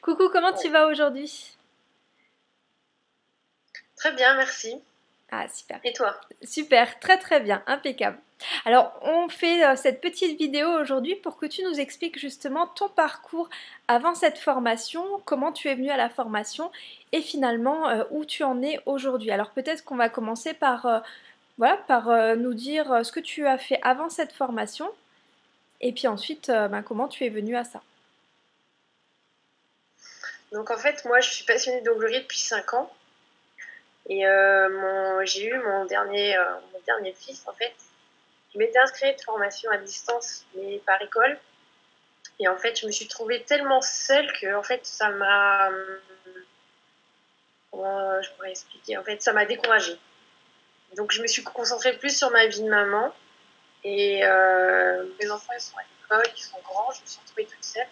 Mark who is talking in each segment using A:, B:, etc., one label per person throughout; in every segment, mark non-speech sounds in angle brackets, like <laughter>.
A: Coucou, comment tu vas aujourd'hui?
B: Très bien, merci.
A: Ah, super.
B: Et toi?
A: Super, très très bien, impeccable. Alors, on fait euh, cette petite vidéo aujourd'hui pour que tu nous expliques justement ton parcours avant cette formation, comment tu es venu à la formation et finalement euh, où tu en es aujourd'hui. Alors, peut-être qu'on va commencer par, euh, voilà, par nous dire ce que tu as fait avant cette formation et puis ensuite ben, comment tu es venu à ça.
B: Donc, en fait, moi, je suis passionnée d'onglerie depuis 5 ans. Et euh, j'ai eu mon dernier, euh, mon dernier fils, en fait. Je m'étais inscrite de formation à distance, mais par école. Et en fait, je me suis trouvée tellement seule que, en fait, ça m'a. Comment je pourrais expliquer? En fait, ça m'a découragée. Donc, je me suis concentrée plus sur ma vie de maman. Et euh, mes enfants, ils sont à l'école, ils sont grands, je me suis retrouvée toute seule.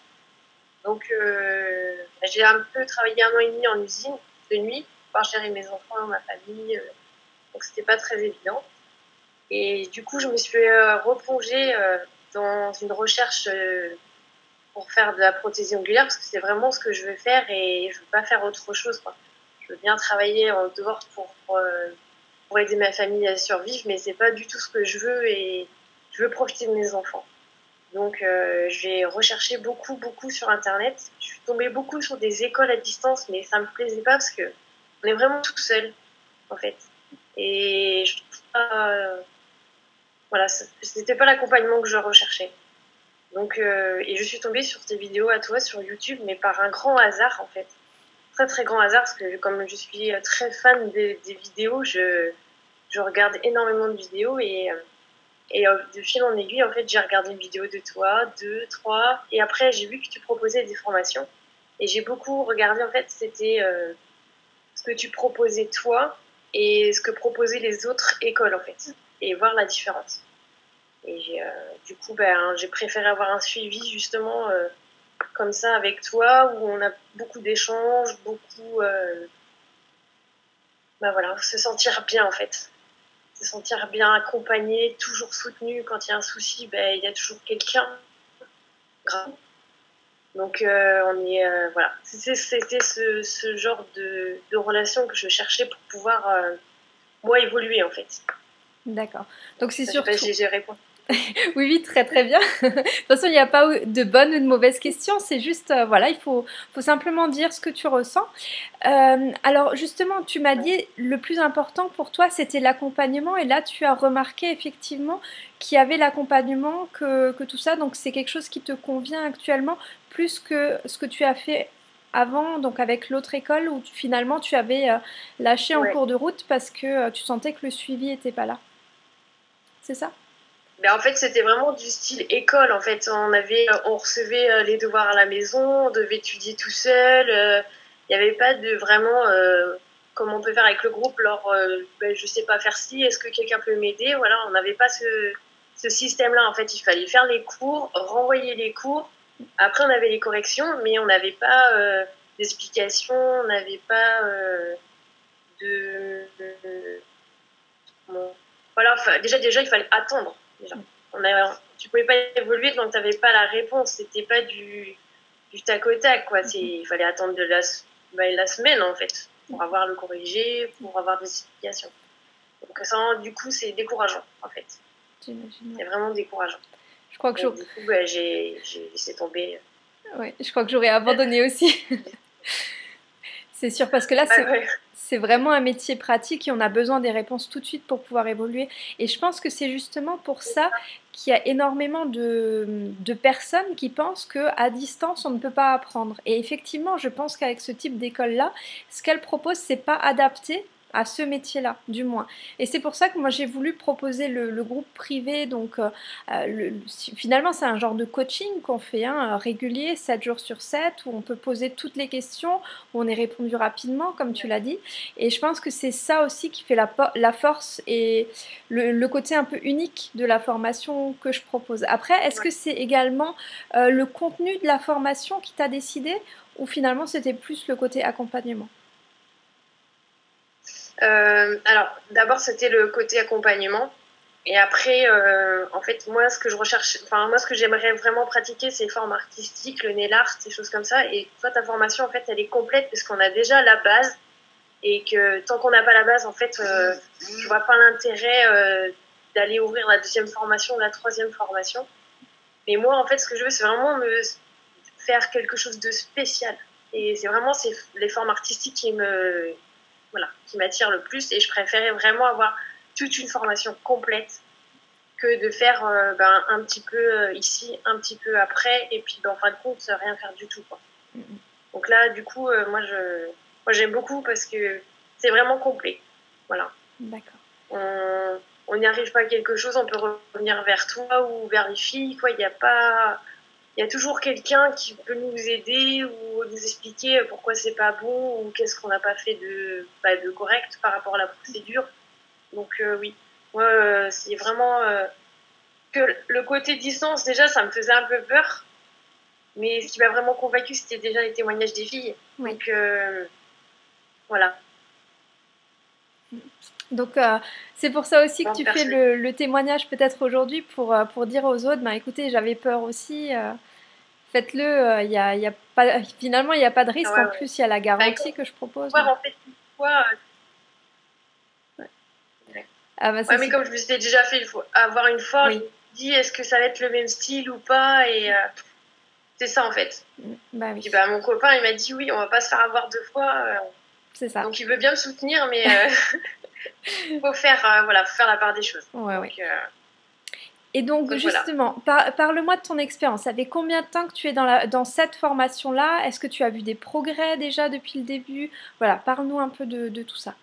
B: Donc, bah, j'ai un peu travaillé un an et demi en usine de nuit pouvoir gérer mes enfants, ma famille. Euh, donc c'était pas très évident. Et du coup, je me suis euh, replongée euh, dans une recherche pour faire de la prothésie ongulaire parce que c'est vraiment ce que je veux faire et je veux pas faire autre chose. Quoi. Je veux bien travailler en dehors pour, pour, aider ma famille à survivre, mais c'est pas du tout ce que je veux et je veux profiter de mes enfants. Donc j'ai recherché beaucoup, beaucoup sur Internet. Je suis tombée beaucoup sur des écoles à distance, mais ça me plaisait pas parce que on est vraiment tout seul, en fait. Et je trouve pas. Euh, voilà, c'était pas l'accompagnement que je recherchais. Donc, euh, et je suis tombée sur tes vidéos à toi sur YouTube, mais par un grand hasard, en fait. Très, très grand hasard, parce que comme je suis très fan des, vidéos, je, je, regarde énormément de vidéos et. Euh, et de fil en aiguille, en fait, j'ai regardé une vidéo de toi, deux, trois, et après, j'ai vu que tu proposais des formations. Et j'ai beaucoup regardé, en fait, c'était ce que tu proposais toi et ce que proposaient les autres écoles en fait, et voir la différence. Et euh, du coup, ben, j'ai préféré avoir un suivi justement euh, comme ça avec toi, où on a beaucoup d'échanges, beaucoup... Euh, ben voilà, se sentir bien en fait. Se sentir bien accompagné, toujours soutenu. Quand il y a un souci, ben, il y a toujours quelqu'un. Donc euh, on est euh, voilà, c'était ce, ce, genre de, de, relation que je cherchais pour pouvoir euh, moi évoluer en fait.
A: D'accord. Donc c'est surtout.
B: J'ai répondu. <laughs>
A: oui, oui, très très bien. <laughs> de toute façon, il n'y a pas de bonnes ou de mauvaises questions. C'est juste, euh, voilà, il faut, faut, simplement dire ce que tu ressens. Euh, alors, justement, tu m'as dit le plus important pour toi, c'était l'accompagnement. Et là, tu as remarqué effectivement qu'il y avait l'accompagnement, que, que, tout ça. Donc, c'est quelque chose qui te convient actuellement plus que ce que tu as fait avant, donc avec l'autre école où finalement tu avais euh, lâché en cours de route parce que tu sentais que le suivi n'était pas là. C'est ça?
B: Ben, en fait, c'était vraiment du style école. En fait, on avait, on recevait euh, les devoirs à la maison, on devait étudier tout seul. Euh, il n'y avait pas de vraiment euh, comme on peut faire avec le groupe. Alors, ben, je sais pas faire ci. Est-ce que quelqu'un peut m'aider? Voilà, on n'avait pas ce, ce système-là. En fait, il fallait faire les cours, renvoyer les cours. Après, on avait les corrections, mais on n'avait pas d'explication, on n'avait pas de, voilà. Déjà, déjà, il fallait attendre on a, tu pouvais pas évoluer donc tu n'avais pas la réponse. C'était pas du, du tac au tac. Quoi. Il fallait attendre de la, bah, la semaine en fait pour avoir le corrigé, pour avoir des explications. Donc ça, du coup, c'est décourageant en fait. C'est vraiment décourageant.
A: Je crois que
B: du coup, bah, j'ai laissé tomber.
A: Ouais, je crois que j'aurais abandonné aussi. <laughs> c'est sûr, parce que là, bah, c'est c'est vraiment un métier pratique et on a besoin des réponses tout de suite pour pouvoir évoluer. Et je pense que c'est justement pour ça qu'il y a énormément de, personnes qui pensent qu'à distance, on ne peut pas apprendre. Et effectivement, je pense qu'avec ce type d'école-là, ce qu'elle propose, c'est pas adapté à ce métier-là, du moins. Et c'est pour ça que moi j'ai voulu proposer le, groupe privé. Donc euh, euh, finalement c'est un genre de coaching qu'on fait hein, régulier, 7 jours sur 7, où on peut poser toutes les questions, où on est répondu rapidement, comme tu l'as dit. Et je pense que c'est ça aussi qui fait la, la force et le, côté un peu unique de la formation que je propose. Après, est-ce que c'est également euh, le contenu de la formation qui t'a décidé ou finalement c'était plus le côté accompagnement?
B: Euh, alors, d'abord, c'était le côté accompagnement. Et après, euh, en fait, moi, ce que je recherche, enfin, moi, ce que j'aimerais vraiment pratiquer, c'est les formes artistiques, le nail art, ces choses comme ça. Et toi, ta formation, en fait, elle est complète parce qu'on a déjà la base. Et que tant qu'on n'a pas la base, en fait, euh, je vois pas l'intérêt euh, d'aller ouvrir la deuxième formation la troisième formation. Mais moi, en fait, ce que je veux, c'est vraiment me faire quelque chose de spécial. Et c'est vraiment les formes artistiques qui me, voilà, qui m'attirent le plus. Et je préférais vraiment avoir toute une formation complète que de faire euh, ben, un petit peu euh, ici, un petit peu après, et puis ben, en fin de compte, rien faire du tout. Quoi. Mm-hmm. Donc là, du coup, euh, moi, je, moi, j'aime beaucoup parce que c'est vraiment complet. Voilà.
A: D'accord.
B: On n'y arrive pas à quelque chose, on peut revenir vers toi ou vers les filles. Quoi. Il n'y a pas. Il y a toujours quelqu'un qui peut nous aider ou nous expliquer pourquoi c'est pas bon ou qu'est-ce qu'on n'a pas fait de, bah, de correct par rapport à la procédure. Donc euh, oui, moi, euh, c'est vraiment euh, que le côté distance, déjà, ça me faisait un peu peur. Mais ce qui m'a vraiment convaincu, c'était déjà les témoignages des filles. Donc voilà.
A: Donc c'est pour ça aussi que tu fais le, témoignage peut-être aujourd'hui pour, pour dire aux autres, ben, écoutez, j'avais peur aussi, faites-le, il y a, y a pas, finalement il n'y a pas de risque, en plus il y a la garantie bah, que je propose.
B: en fait, Ah bah, mais comme je me suis déjà fait avoir une fois, je me dis est-ce que ça va être le même style ou pas Et euh, c'est ça en fait. Mm, bah, oui. bah, mon copain il m'a dit oui, on va pas se faire avoir deux fois. Euh.
A: c'est ça.
B: Donc il veut bien me soutenir, mais il euh, <laughs> <laughs> faut faire voilà, faire la part des choses.
A: et donc, justement, parle-moi de ton expérience. Ça fait combien de temps que tu es dans, la, dans cette formation-là? Est-ce que tu as vu des progrès déjà depuis le début? Voilà, parle-nous un peu de, de tout ça.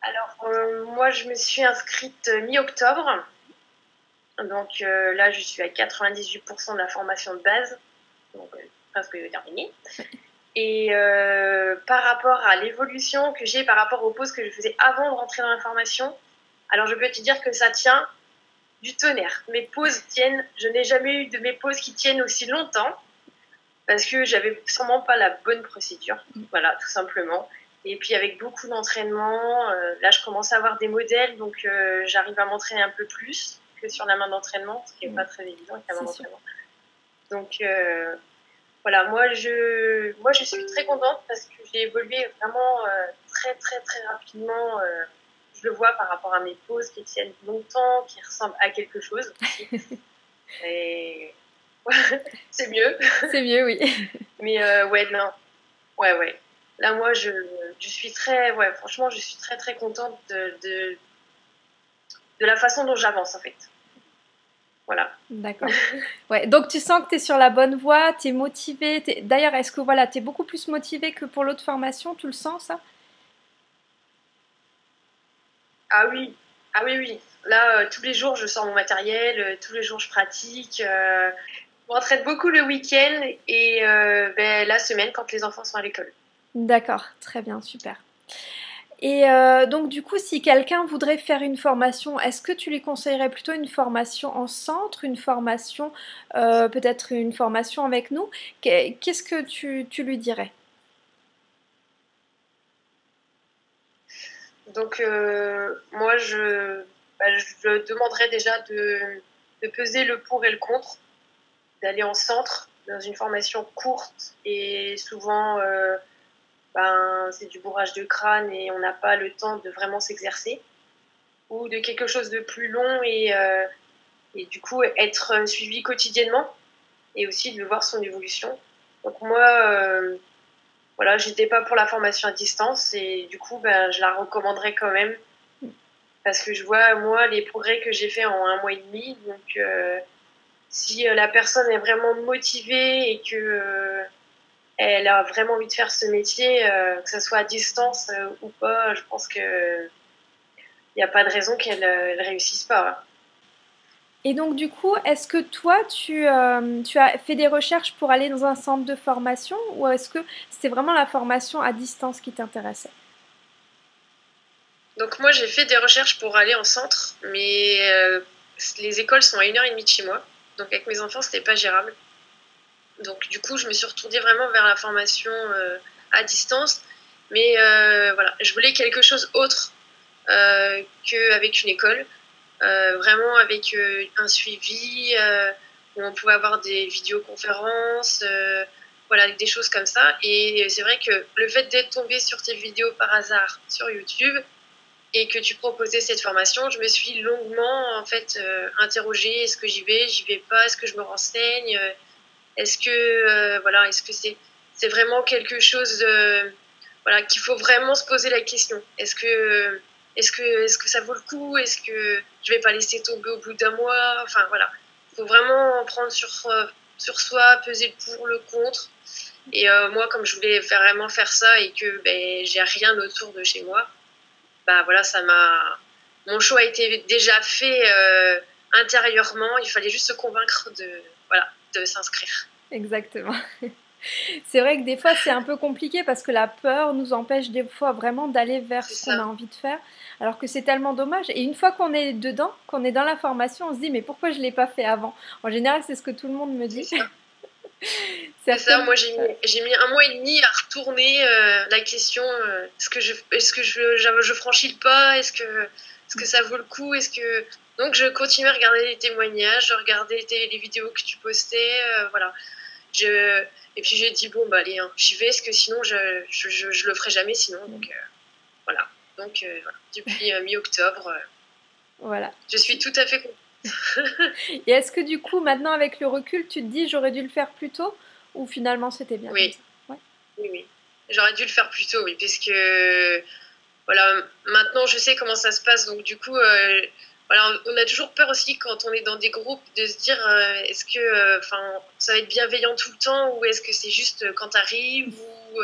B: Alors, euh, moi, je me suis inscrite mi-octobre. Donc euh, là, je suis à 98% de la formation de base, donc euh, presque terminée. Et par rapport à l'évolution que j'ai par rapport aux pauses que je faisais avant de rentrer dans la formation, alors je peux te dire que ça tient du tonnerre. Mes pauses tiennent, je n'ai jamais eu de mes pauses qui tiennent aussi longtemps parce que j'avais sûrement pas la bonne procédure. Voilà, tout simplement. Et puis avec beaucoup d'entraînement, euh, là je commence à avoir des modèles, donc euh, j'arrive à m'entraîner un peu plus que sur la main d'entraînement, ce qui n'est pas très évident avec la main d'entraînement. Donc euh, voilà, moi je, moi je suis très contente parce que j'ai évolué vraiment très très très rapidement. je le vois par rapport à mes pauses qui tiennent longtemps, qui ressemblent à quelque chose. <laughs> Et <laughs> c'est mieux.
A: C'est mieux, oui. <laughs>
B: Mais ouais, non. Ouais, ouais. Là, moi, je, je, suis très, ouais, franchement, je suis très, très contente de, de, de la façon dont j'avance, en fait. Voilà.
A: D'accord. Ouais, donc tu sens que tu es sur la bonne voie, tu es motivée. D'ailleurs, est-ce que voilà, tu es beaucoup plus motivée que pour l'autre formation Tu le sens, ça?
B: Ah oui, ah oui, oui. Là, euh, tous les jours, je sors mon matériel, euh, tous les jours, je pratique. Euh, je m'entraîne beaucoup le week-end et ben, la semaine quand les enfants sont à l'école.
A: D'accord, très bien, super. Et euh, donc du coup, si quelqu'un voudrait faire une formation, est-ce que tu lui conseillerais plutôt une formation en centre, une formation, euh, peut-être une formation avec nous? Qu'est-ce que tu, lui dirais?
B: Donc euh, moi, je, bah, je demanderais déjà de, de, peser le pour et le contre, d'aller en centre dans une formation courte et souvent ben, c'est du bourrage de crâne et on n'a pas le temps de vraiment s'exercer, ou de quelque chose de plus long et, euh, et du coup être suivi quotidiennement et aussi de voir son évolution. Donc moi, euh, voilà, j'étais pas pour la formation à distance et du coup, ben, je la recommanderais quand même parce que je vois moi les progrès que j'ai fait en un mois et demi. Donc euh, si la personne est vraiment motivée et que elle a vraiment envie de faire ce métier, euh, que ce soit à distance euh, ou pas, je pense qu'il n'y a pas de raison qu'elle ne euh, réussisse pas.
A: Et donc du coup, est-ce que toi, tu, tu, as fait des recherches pour aller dans un centre de formation ou est-ce que c'était vraiment la formation à distance qui t'intéressait?
B: Donc moi, j'ai fait des recherches pour aller en centre, mais les écoles sont à une heure et demie de chez moi. Donc avec mes enfants, c'était pas gérable. Donc du coup, je me suis retournée vraiment vers la formation euh, à distance. Mais euh, voilà, je voulais quelque chose autre qu'avec une école. vraiment avec un suivi, où on pouvait avoir des vidéoconférences, voilà, des choses comme ça. Et c'est vrai que le fait d'être tombé sur tes vidéos par hasard sur YouTube, et que tu proposais cette formation, je me suis longuement en fait euh, interrogée est-ce que j'y vais, j'y vais pas, est-ce que je me renseigne, euh, est-ce que euh, voilà, est-ce que c'est c'est vraiment quelque chose voilà qu'il faut vraiment se poser la question. Est-ce que est-ce que est-ce que ça vaut le coup? Est-ce que je vais pas laisser tomber au bout d'un mois? Enfin voilà, il faut vraiment prendre sur sur soi, peser le pour le contre. Et moi, comme je voulais vraiment faire ça et que ben, j'ai rien autour de chez moi, bah voilà, ça m'a. Mon choix a été déjà fait euh, intérieurement. Il fallait juste se convaincre de, voilà, de s'inscrire.
A: Exactement. <laughs> C'est vrai que des fois c'est un peu compliqué parce que la peur nous empêche des fois vraiment d'aller vers ce qu'on a envie de faire, alors que c'est tellement dommage. Et une fois qu'on est dedans, qu'on est dans la formation, on se dit mais pourquoi je ne l'ai pas fait avant? En général c'est ce que tout le monde me dit.
B: C'est ça, <laughs> moi j'ai mis, mis, un mois et demi à retourner euh, la question euh, est-ce que, je, est-ce que je, je, franchis le pas? Est-ce que, est-ce que ça vaut le coup? Est-ce que... Donc je continuais à regarder les témoignages, je regardais les, vidéos que tu postais, euh, voilà. Je, et puis j'ai dit bon, bah allez, hein, j'y vais, parce que sinon je, je, je, le ferai jamais sinon. Donc voilà. Donc depuis mi-octobre,
A: voilà.
B: je suis tout à fait contente <laughs>
A: Et est-ce que du coup, maintenant avec le recul, tu te dis j'aurais dû le faire plus tôt ou finalement c'était bien
B: Oui. oui, oui. J'aurais dû le faire plus tôt, oui, parce que voilà, maintenant je sais comment ça se passe, donc du coup, euh, voilà, on a toujours peur aussi quand on est dans des groupes de se dire euh, est-ce que euh, enfin ça va être bienveillant tout le temps ou est-ce que c'est juste quand tu arrives ou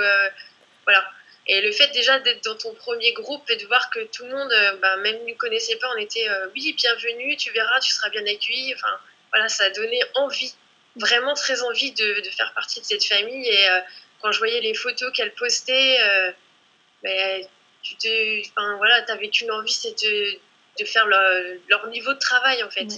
B: voilà. Et le fait déjà d'être dans ton premier groupe et de voir que tout le monde, euh, bah, même nous connaissait pas, on était euh, oui, bienvenue, tu verras, tu seras bien accueilli. Enfin, voilà, ça a donné envie, vraiment très envie de, de faire partie de cette famille. Et euh, quand je voyais les photos qu'elle postait, ben, tu te, enfin, voilà, avais qu'une envie, c'est de, de faire leur niveau de travail en fait.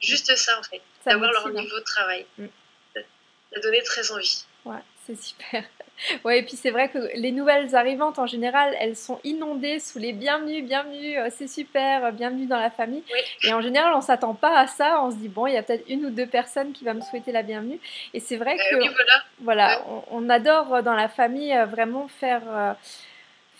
B: Juste ça en fait, d'avoir leur niveau de travail. Mm. Ça donné très envie.
A: Ouais, c'est super. <laughs> Ouais, et puis c'est vrai que les nouvelles arrivantes en général, elles sont inondées sous les bienvenus, bienvenue, euh, c'est super, euh, bienvenue dans la famille. Et en général, on s'attend pas à ça. On se dit bon, il y a peut-être une ou deux personnes qui vont me souhaiter la bienvenue. Et c'est vrai euh, que voilà, on, adore dans la famille vraiment faire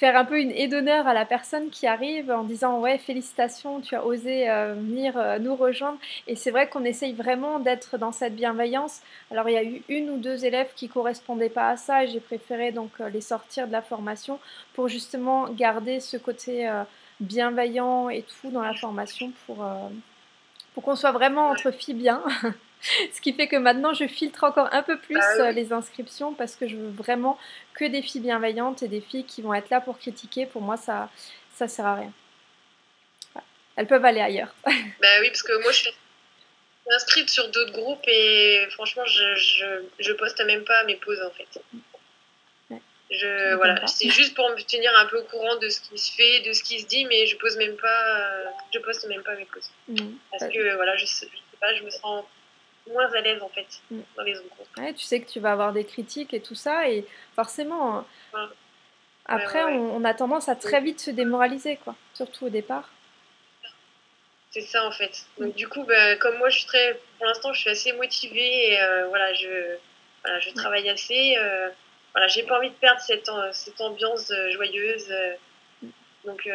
A: faire un peu une aide d'honneur à la personne qui arrive en disant ouais félicitations tu as osé euh, venir euh, nous rejoindre. Et c'est vrai qu'on essaye vraiment d'être dans cette bienveillance. Alors il y a eu une ou deux élèves qui correspondaient pas à ça et j'ai préféré donc euh, les sortir de la formation pour justement garder ce côté bienveillant et tout dans la formation pour pour qu'on soit vraiment entre filles bien <laughs> <laughs> Ce qui fait que maintenant, je filtre encore un peu plus bah euh, les inscriptions parce que je veux vraiment que des filles bienveillantes et des filles qui vont être là pour critiquer. Pour moi, ça ça sert à rien. Elles peuvent aller ailleurs. <laughs>
B: bah oui, parce que moi, je suis inscrite sur d'autres groupes et franchement, je, je, je, poste même pas mes pauses en fait. Je, voilà, c'est juste pour me tenir un peu au courant de ce qui se fait, de ce qui se dit, mais je pose même pas, je poste même pas mes pauses. Mmh. Parce que voilà, je, je sais pas, je me sens moins à l'aise en fait mm. dans les autres
A: Ouais, tu sais que tu vas avoir des critiques et tout ça, et forcément, après, On, a tendance à très vite se démoraliser, quoi, surtout au départ.
B: C'est ça en fait. Donc du coup, bah, comme moi, je suis très, pour l'instant, je suis assez motivée et euh, voilà, je, voilà, je travaille assez. Euh, voilà, j'ai pas envie de perdre cette, cette ambiance euh, joyeuse. Mm. donc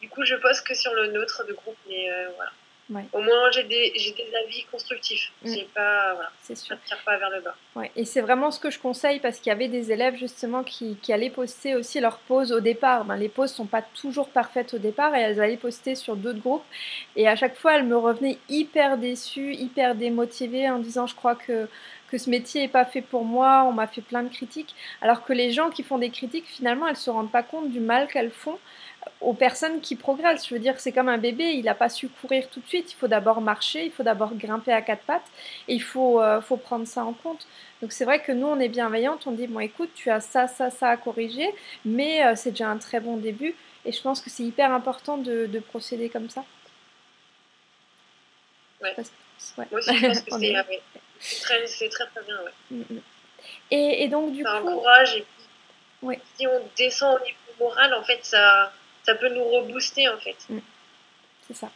B: du coup, je poste que sur le nôtre de groupe, mais voilà. Au moins, j'ai des, des, avis constructifs. Mm. pas, voilà, sûr. tire pas vers le bas.
A: Ouais. Et c'est vraiment ce que je conseille parce qu'il y avait des élèves justement qui, qui allaient poster aussi leurs pauses au départ. Ben, les pauses sont pas toujours parfaites au départ et elles allaient poster sur d'autres groupes. Et à chaque fois, elles me revenaient hyper déçues, hyper démotivées en disant je crois que que ce métier n'est pas fait pour moi, on m'a fait plein de critiques, alors que les gens qui font des critiques, finalement, elles se rendent pas compte du mal qu'elles font aux personnes qui progressent. Je veux dire, c'est comme un bébé, il n'a pas su courir tout de suite. Il faut d'abord marcher, il faut d'abord grimper à quatre pattes et il faut, euh, faut prendre ça en compte. Donc c'est vrai que nous, on est bienveillante, on dit, bon écoute, tu as ça, ça, ça à corriger, mais euh, c'est déjà un très bon début. Et je pense que c'est hyper important de, de, procéder comme ça.
B: Ouais. Moi aussi, je pense que <laughs> c'est très, très, très bien. Ouais. Mm,
A: mm. Et, et, donc, du
B: ça
A: coup.
B: encourage et puis, si on descend au niveau moral, en fait, ça ça peut nous rebooster en fait. Mm.
A: C'est ça.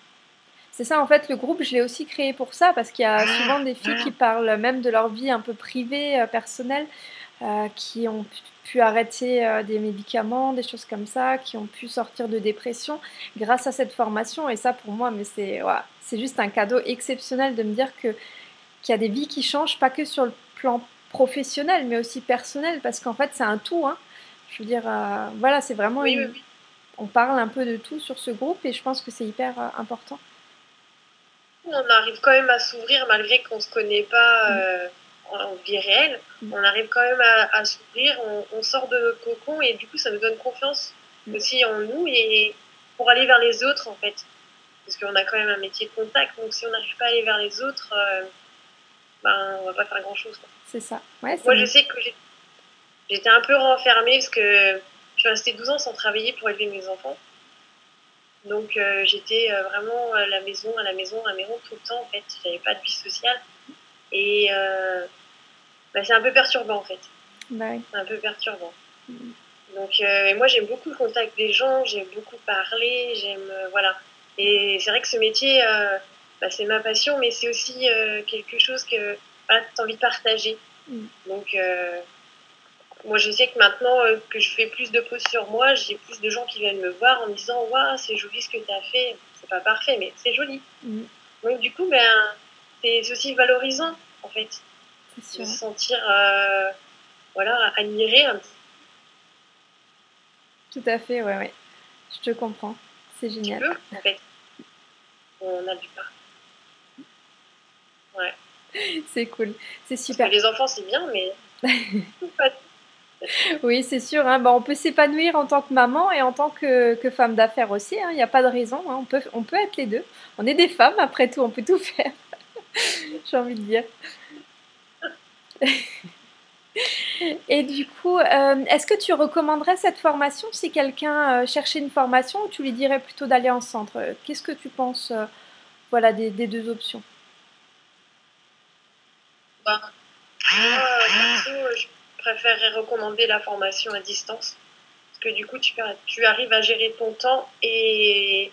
A: C'est ça, en fait, le groupe, je l'ai aussi créé pour ça, parce qu'il y a ah. souvent des filles qui parlent même de leur vie un peu privée, euh, personnelle, euh, qui ont pu arrêter euh, des médicaments, des choses comme ça, qui ont pu sortir de dépression grâce à cette formation. Et ça, pour moi, mais c'est c'est juste un cadeau exceptionnel de me dire que qu'il y a des vies qui changent, pas que sur le plan professionnel, mais aussi personnel, parce qu'en fait, c'est un tout. Hein. Je veux dire, voilà, c'est vraiment. On parle un peu de tout sur ce groupe et je pense que c'est hyper important
B: on arrive quand même à s'ouvrir malgré qu'on ne se connaît pas mm. euh, en, vie réelle. Mm. On arrive quand même à, s'ouvrir, on, sort de notre cocon et du coup ça nous donne confiance mm. aussi en nous et pour aller vers les autres en fait. Parce qu'on a quand même un métier de contact, donc si on n'arrive pas à aller vers les autres, euh, ben, on va pas faire grand chose.
A: C'est ça.
B: Moi je sais que j'étais un peu renfermée parce que je suis restée 12 ans sans travailler pour élever mes enfants. Donc euh, j'étais euh, vraiment à la maison, à la maison, à la maison tout le temps en fait. J'avais pas de vie sociale. Et euh, bah, c'est un peu perturbant en fait. Bah c'est un peu perturbant. Mm. Donc moi j'aime beaucoup le contact des gens, j'aime beaucoup parler, j'aime voilà. Et c'est vrai que ce métier, bah, c'est ma passion, mais c'est aussi quelque chose que voilà, tu as envie de partager. Mm. Donc moi, je sais que maintenant euh, que je fais plus de poses sur moi, j'ai plus de gens qui viennent me voir en me disant Waouh, c'est joli ce que tu as fait. C'est pas parfait, mais c'est joli. Mm. Donc, du coup, ben, c'est aussi valorisant, en fait. De se sentir euh, voilà, admiré un
A: Tout à fait, ouais, ouais. Je te comprends. C'est génial. Tu
B: peux, en fait. On a du pas. Ouais. <laughs>
A: c'est cool. C'est super.
B: les enfants, c'est bien, mais. <laughs>
A: Oui, c'est sûr. Hein. on peut s'épanouir en tant que maman et en tant que, femme d'affaires aussi. Hein. Il n'y a pas de raison. Hein. On, peut, être les deux. On est des femmes, après tout, on peut tout faire. <laughs> J'ai envie de dire. <laughs> Et du coup, euh, est-ce que tu recommanderais cette formation si quelqu'un euh, cherchait une formation ou tu lui dirais plutôt d'aller en centre? Qu'est-ce que tu penses euh, voilà, des, deux options?
B: Bah, préférerais recommander la formation à distance. Parce que du coup, tu, arrives à gérer ton temps et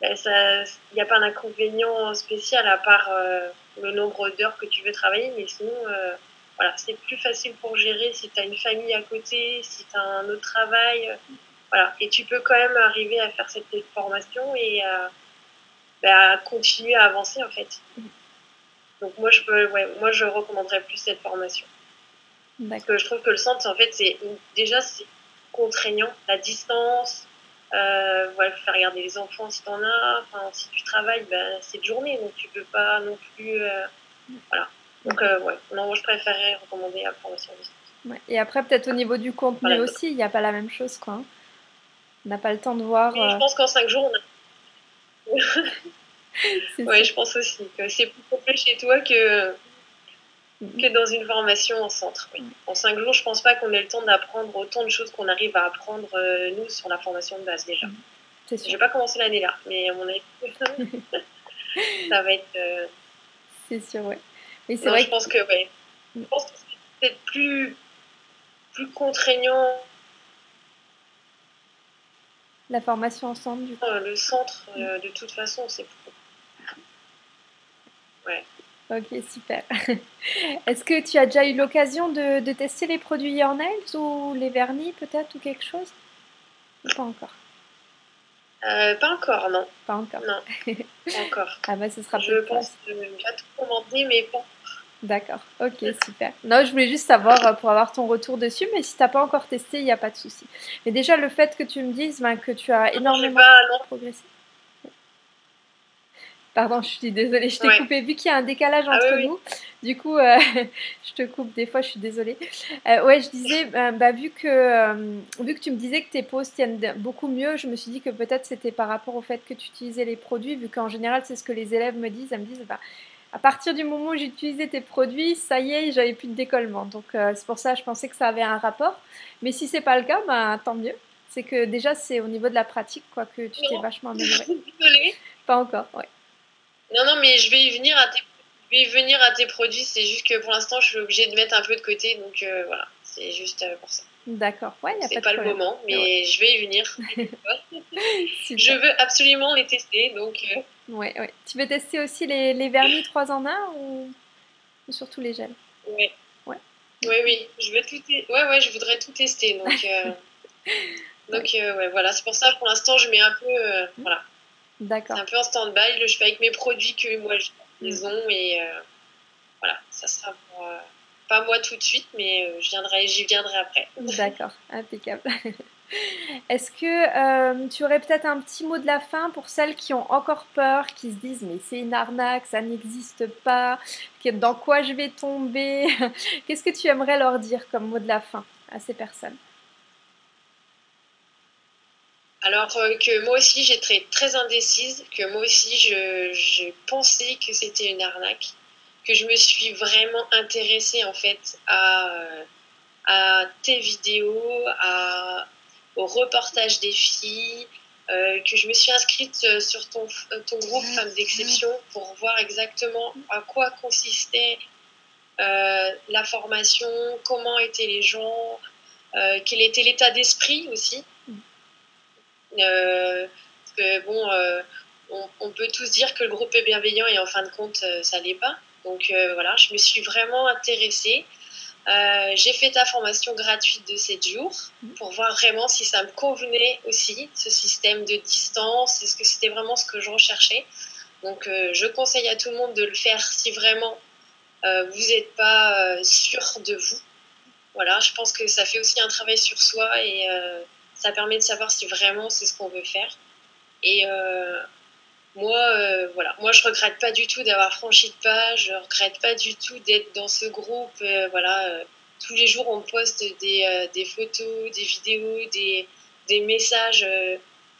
B: ben, il n'y a pas d'inconvénient spécial à part euh, le nombre d'heures que tu veux travailler. Mais sinon, euh, voilà, c'est plus facile pour gérer si tu as une famille à côté, si tu as un autre travail. voilà. Et tu peux quand même arriver à faire cette formation et ben, à continuer à avancer en fait. Donc moi je peux, ouais, moi je recommanderais plus cette formation. Parce que je trouve que le centre, en fait, c'est déjà c'est contraignant, la distance, euh, voilà, faire regarder les enfants si t'en as. Enfin, si tu travailles, ben, c'est de journée, donc tu peux pas non plus. Euh, voilà. Donc, euh, ouais, non, moi je préférerais recommander la formation distance.
A: Ouais. Et après, peut-être au niveau du contenu aussi, il n'y a pas la même chose, quoi. Hein. On n'a pas le temps de voir.
B: je pense qu'en 5 jours, on a. <laughs> oui, je pense aussi que c'est plus complet chez toi que que dans une formation en centre. En cinq jours, je pense pas qu'on ait le temps d'apprendre autant de choses qu'on arrive à apprendre, euh, nous, sur la formation de base déjà. Je vais pas commencer l'année là, mais à mon avis, <laughs> ça va être. Euh,
A: c'est sûr, ouais.
B: Mais c'est vrai je pense que, ouais. Je pense que c'est peut-être plus, plus contraignant.
A: La formation ensemble, du coup.
B: Euh, le centre, de toute façon, c'est plus. Ouais.
A: Ok, super. <laughs> Est-ce que tu as déjà eu l'occasion de, tester les produits Your Nails ou les vernis peut-être ou quelque chose? Pas encore?
B: Euh, Pas encore, non.
A: Pas encore
B: Non, <laughs> pas encore.
A: ah bah ce sera
B: Je pense que déjà tout commandé, mais pas
A: D'accord, ok, super. Non, je voulais juste savoir euh, pour avoir ton retour dessus, mais si tu n'as pas encore testé, il n'y a pas de souci. Mais déjà, le fait que tu me dises ben, que tu as énormément progressé. Pardon, je suis désolée, je t'ai coupé. Vu qu'il y a un décalage ah entre nous, du coup, euh, <laughs> je te coupe des fois, je suis désolée. Euh, ouais, je disais, bah, bah vu, que, euh, vu que tu me disais que tes pauses tiennent beaucoup mieux, je me suis dit que peut-être c'était par rapport au fait que tu utilisais les produits, vu qu'en général, c'est ce que les élèves me disent. Elles me disent, bah, à partir du moment où j'utilisais tes produits, ça y est, j'avais plus de décollement. Donc, c'est pour ça que je pensais que ça avait un rapport. Mais si c'est pas le cas, bah, tant mieux. C'est que déjà, c'est au niveau de la pratique quoi, que tu t'es vachement <laughs> améliorée.
B: Désolée.
A: Pas encore, ouais.
B: Non, non, mais je vais y venir à tes, venir à tes produits. C'est juste que pour l'instant, je suis obligée de mettre un peu de côté. Donc euh, voilà, C'est juste pour ça.
A: D'accord, ouais,
B: a pas, pas le moment, mais je vais y venir. <laughs> <laughs> je veux absolument les tester, donc.
A: Ouais, ouais. Tu veux tester aussi les, les vernis 3 en 1 ou, ou surtout les gels?
B: Oui. Ouais. Oui, oui, je veux tout. Ouais, ouais, je voudrais tout tester, donc. <laughs> donc, ouais, voilà, c'est pour ça pour l'instant je mets un peu, voilà.
A: D'accord.
B: C'est un peu en stand-by. Je fais avec mes produits que moi j'ai maison et voilà, ça sera pour pas moi tout de suite, mais euh, je viendrai, j'y viendrai après. <laughs>
A: D'accord, impeccable. <laughs> Est-ce que euh, tu aurais peut-être un petit mot de la fin pour celles qui ont encore peur, qui se disent mais c'est une arnaque, ça n'existe pas, dans quoi je vais tomber? <laughs> Qu'est-ce que tu aimerais leur dire comme mot de la fin à ces personnes?
B: Alors euh, que moi aussi j'étais très indécise, que moi aussi je, je pensais que c'était une arnaque que je me suis vraiment intéressée en fait à, à tes vidéos, à, au reportage des filles, euh, que je me suis inscrite euh, sur ton, ton groupe Femmes d'exception pour voir exactement à quoi consistait euh, la formation, comment étaient les gens, quel était l'état d'esprit aussi. Parce que bon, on, on, peut tous dire que le groupe est bienveillant et en fin de compte, ça l'est pas. Donc euh, voilà, je me suis vraiment intéressée. Euh, j'ai fait ta formation gratuite de 7 jours mhm. pour voir vraiment si ça me convenait aussi, ce système de distance, est-ce que c'était vraiment ce que je recherchais? Donc euh, je conseille à tout le monde de le faire si vraiment vous n'êtes pas sûr de vous. Voilà, je pense que ça fait aussi un travail sur soi et ça permet de savoir si vraiment c'est ce qu'on veut faire. Et moi, euh, voilà, moi je regrette pas du tout d'avoir franchi de page, je regrette pas du tout d'être dans ce groupe. Euh, voilà, euh, tous les jours on poste des, des photos, des vidéos, des, des messages.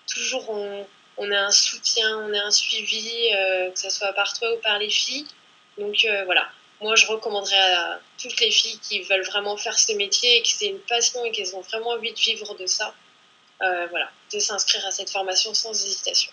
B: toujours on, on, a un soutien, on a un suivi, que ce soit par toi ou par les filles. Donc voilà, moi je recommanderais à toutes les filles qui veulent vraiment faire ce métier et que c'est une passion et qu'elles ont vraiment envie de vivre de ça, voilà, de s'inscrire à cette formation sans hésitation.